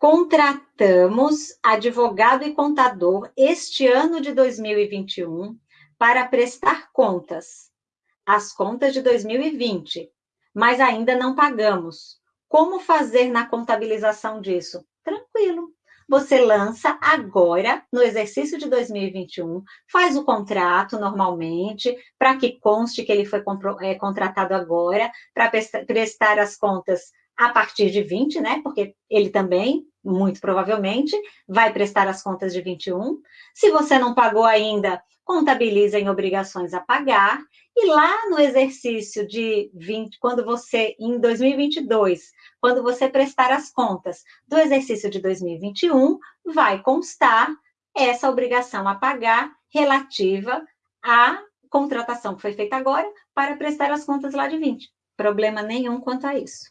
contratamos advogado e contador este ano de 2021 para prestar contas, as contas de 2020, mas ainda não pagamos. Como fazer na contabilização disso? Tranquilo. Você lança agora, no exercício de 2021, faz o contrato normalmente, para que conste que ele foi é, contratado agora, para prestar as contas a partir de 20, né? Porque ele também, muito provavelmente, vai prestar as contas de 21. Se você não pagou ainda, contabiliza em obrigações a pagar. E lá no exercício de 20, quando você, em 2022, quando você prestar as contas do exercício de 2021, vai constar essa obrigação a pagar relativa à contratação que foi feita agora para prestar as contas lá de 20. Problema nenhum quanto a isso.